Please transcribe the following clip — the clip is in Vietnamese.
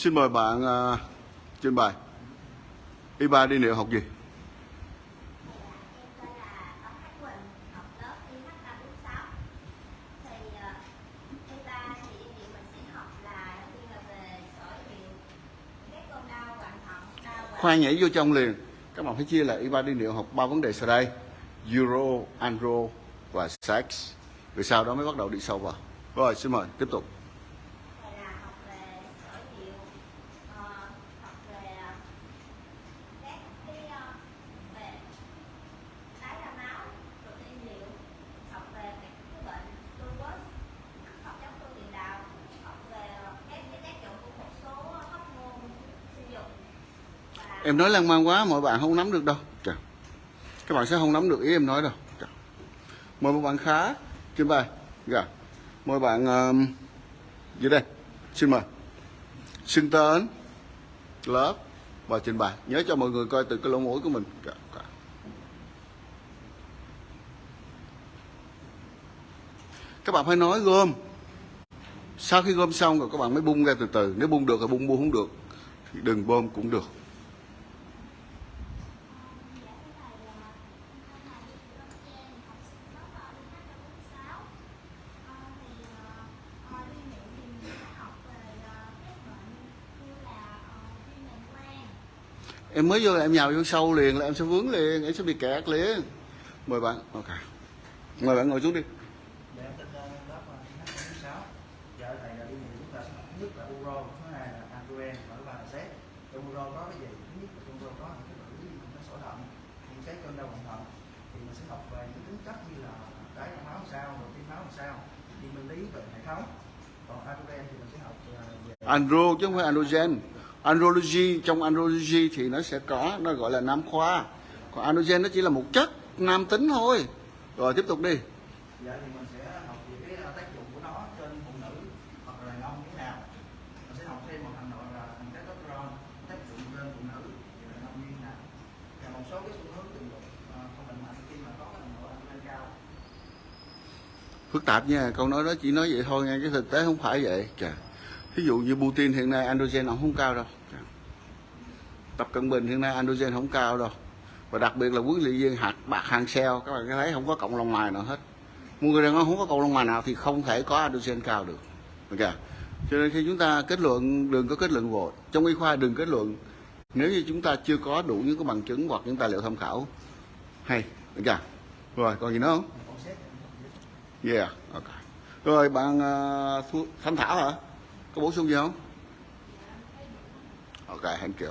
Xin mời bạn uh, trình bày. Y3 đi liệu học gì? Khoan nhảy vô trong liền. Các bạn phải chia là Y3 đi liệu học ba vấn đề sau đây. Euro, Andro và Sex. Rồi sau đó mới bắt đầu đi sâu vào. Rồi, xin mời, tiếp tục. Rồi là học về sỏi hiệu ờ, học về ờ, các cái ờ, về tái ra máu, rồi tiên liệu học về các cái bệnh lupus học chống cơ tiền đạo học về ờ, các cái tác dụng của một số hormone sinh dục và Em nói lan man quá, mọi bạn không nắm được đâu. Trời. Các bạn sẽ không nắm được ý em nói đâu. Trời. Mời một bạn khá, trình bày. Dạ. Mời bạn um, dưới đây. Xin mời. Xưng tên, lớp và trình bày. Nhớ cho mọi người coi từ cái lỗ mũi của mình. Dạ, dạ. Các bạn phải nói gom. Sau khi gom xong rồi các bạn mới bung ra từ từ. Nếu bung được thì bung, bung không được thì đừng bơm cũng được. Dạ, cái này là hôm nay đi lớp trên học sinh lớp ở đi hát sáu thì ờ, đi miệng thì mình sẽ học về ờ, các bệnh như là ờ, viêm màng quang em mới vô là em nhào vô sâu liền là em sẽ vướng liền em sẽ bị kẹt liền. Mời bạn. Ok. Mời bạn ngồi xuống đi. Dạ ờ, lớp IH 46 Dạ học ờ, andro chứ không phải androgen andrology trong andrology thì nó sẽ có nó gọi là nam khoa còn androgen nó chỉ là một chất nam tính thôi rồi tiếp tục đi Dạ thì mình sẽ học về cái ờ, tác dụng của nó trên phụ nữ hoặc là đàn ông thế nào. Mình sẽ học thêm một hành nội là thành testosterone tác dụng trên phụ nữ và đàn ông như thế nào. Và một số cái xu hướng tình dục ờ, không lành mạnh khi mà có cái độ adrenaline cao. phức tạp nha câu nói đó chỉ nói vậy thôi nha cái thực tế không phải vậy Chà ví dụ như Putin hiện nay androgen ông không cao đâu. Tập cận bình hiện nay androgen không cao đâu. Và đặc biệt là quý luyện viên hạt bạc hàng xeo các bạn thấy không có cộng lòng mài nào hết. Một người đàn ông không có cộng lòng mài nào thì không thể có androgen cao được. Ok. Cho nên khi chúng ta kết luận đừng có kết luận vội. Trong y khoa đừng kết luận. Nếu như chúng ta chưa có đủ những cái bằng chứng hoặc những tài liệu tham khảo hay. Ok. Rồi còn gì nữa không? Yeah, ok. Rồi bạn ờ, uh, Thanh Thảo hả? Có bổ sung gì không? Ok, thank you.